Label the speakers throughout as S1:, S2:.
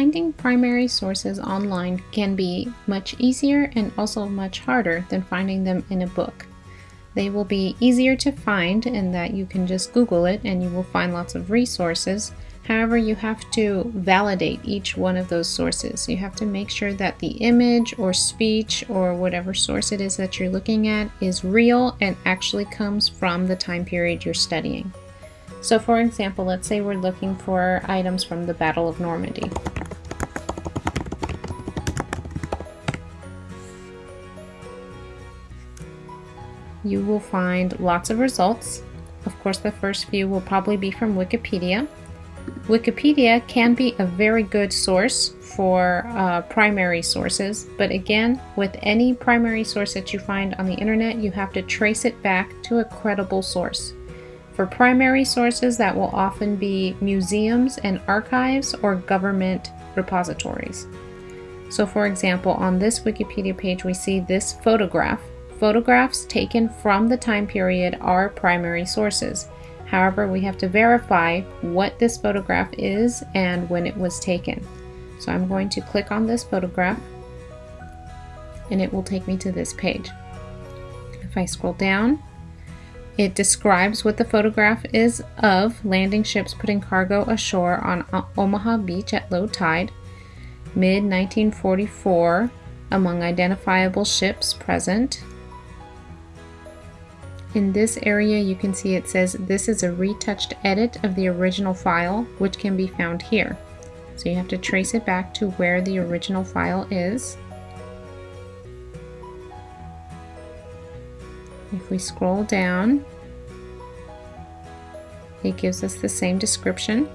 S1: Finding primary sources online can be much easier and also much harder than finding them in a book. They will be easier to find in that you can just Google it and you will find lots of resources. However, you have to validate each one of those sources. You have to make sure that the image or speech or whatever source it is that you're looking at is real and actually comes from the time period you're studying. So for example, let's say we're looking for items from the Battle of Normandy. You will find lots of results. Of course, the first few will probably be from Wikipedia. Wikipedia can be a very good source for uh, primary sources, but again, with any primary source that you find on the internet, you have to trace it back to a credible source. For primary sources, that will often be museums and archives or government repositories. So for example, on this Wikipedia page, we see this photograph. Photographs taken from the time period are primary sources. However, we have to verify what this photograph is and when it was taken. So I'm going to click on this photograph and it will take me to this page. If I scroll down, it describes what the photograph is of landing ships putting cargo ashore on Omaha Beach at low tide, mid 1944, among identifiable ships present. In this area, you can see it says this is a retouched edit of the original file, which can be found here. So you have to trace it back to where the original file is. If we scroll down, it gives us the same description.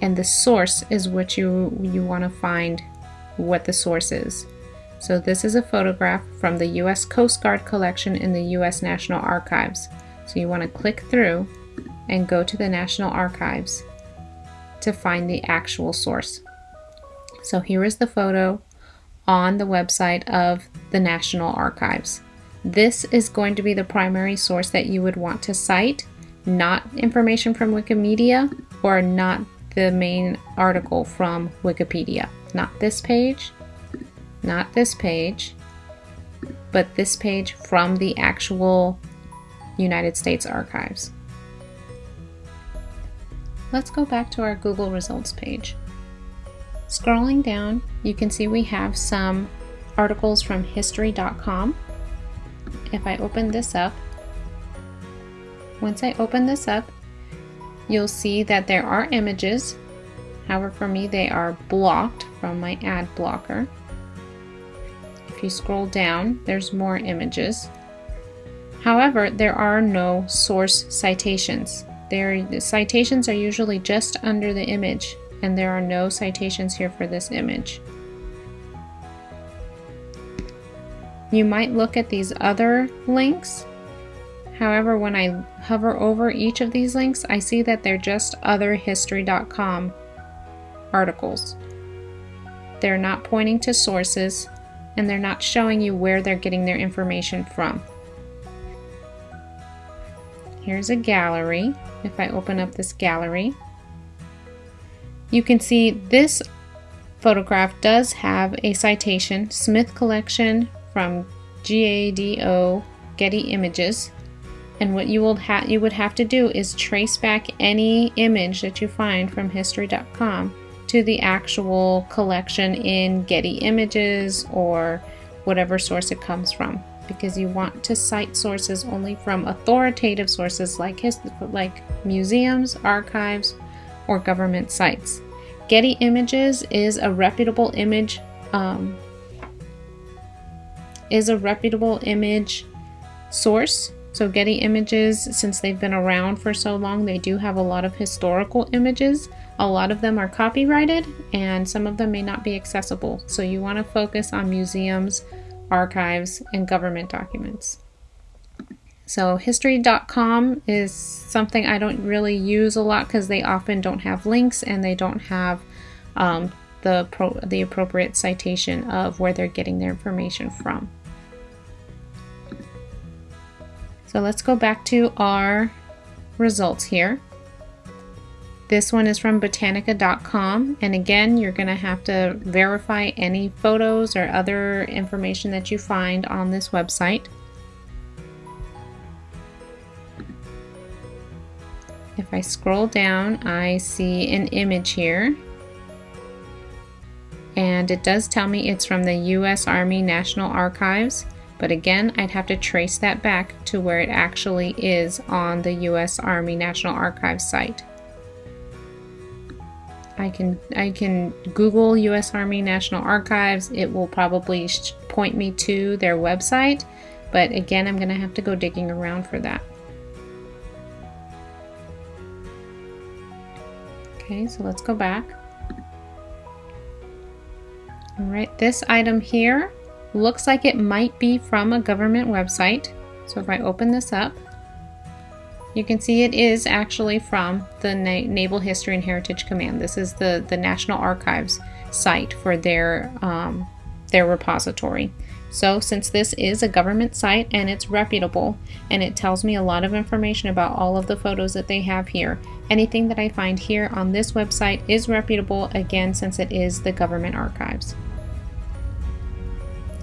S1: And the source is what you, you want to find what the source is. So this is a photograph from the U.S. Coast Guard collection in the U.S. National Archives. So you want to click through and go to the National Archives to find the actual source. So here is the photo on the website of the National Archives. This is going to be the primary source that you would want to cite, not information from Wikimedia or not the main article from Wikipedia. Not this page, not this page, but this page from the actual United States Archives. Let's go back to our Google results page. Scrolling down, you can see we have some articles from history.com if I open this up, once I open this up, you'll see that there are images. However, for me, they are blocked from my ad blocker. If you scroll down, there's more images. However, there are no source citations. There, the citations are usually just under the image, and there are no citations here for this image. You might look at these other links. However, when I hover over each of these links, I see that they're just otherhistory.com articles. They're not pointing to sources and they're not showing you where they're getting their information from. Here's a gallery. If I open up this gallery, you can see this photograph does have a citation, Smith Collection from GADO Getty Images. And what you will you would have to do is trace back any image that you find from history.com to the actual collection in Getty Images or whatever source it comes from because you want to cite sources only from authoritative sources like his, like museums, archives, or government sites. Getty Images is a reputable image um, is a reputable image source. So Getty Images, since they've been around for so long, they do have a lot of historical images. A lot of them are copyrighted and some of them may not be accessible. So you want to focus on museums, archives, and government documents. So history.com is something I don't really use a lot because they often don't have links and they don't have um, the, the appropriate citation of where they're getting their information from. So let's go back to our results here. This one is from britannica.com, and again, you're going to have to verify any photos or other information that you find on this website. If I scroll down, I see an image here. And it does tell me it's from the U.S. Army National Archives. But again, I'd have to trace that back to where it actually is on the U.S. Army National Archives site. I can I can Google U.S. Army National Archives. It will probably point me to their website, but again, I'm going to have to go digging around for that. Okay, so let's go back. All right, this item here looks like it might be from a government website. So if I open this up, you can see it is actually from the Na Naval History and Heritage Command. This is the, the National Archives site for their, um, their repository. So since this is a government site and it's reputable and it tells me a lot of information about all of the photos that they have here, anything that I find here on this website is reputable again since it is the government archives.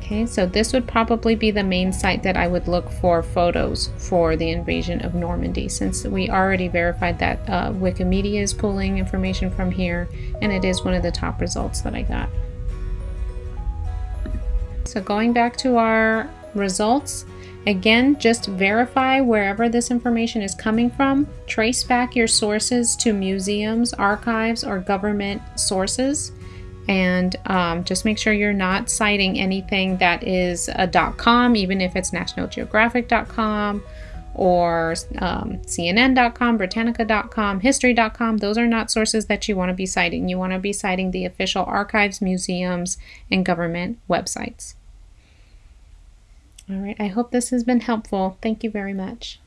S1: Okay, so this would probably be the main site that I would look for photos for the invasion of Normandy since we already verified that uh, Wikimedia is pulling information from here and it is one of the top results that I got. So going back to our results, again, just verify wherever this information is coming from. Trace back your sources to museums, archives, or government sources. And um, just make sure you're not citing anything that is a .com, even if it's nationalgeographic.com or um, CNN.com, Britannica.com, History.com. Those are not sources that you want to be citing. You want to be citing the official archives, museums, and government websites. All right, I hope this has been helpful. Thank you very much.